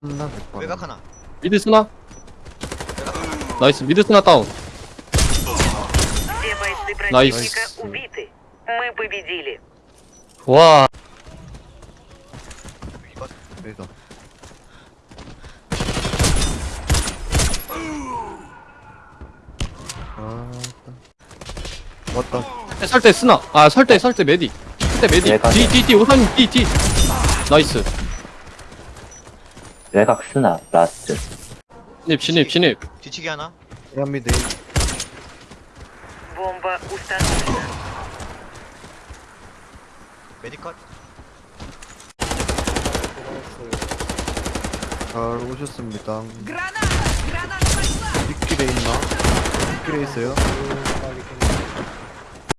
한다 외곽 하나? 미드 스나? 나이스 미드 스나 다운. 나이스. 와. 왔다. 설때 네, 쓰나. 아설때설때 메디 설때 메디 예, 뒤뒤뒤 오사님 뒤뒤. 나이스. 외곽 스나 라스트 신입 신입 신입 뒤치기 하나 피라미드 Бомба установлена. 메디컷 잘 오셨습니다 뒷길에 있나? 뒷길에 있어요?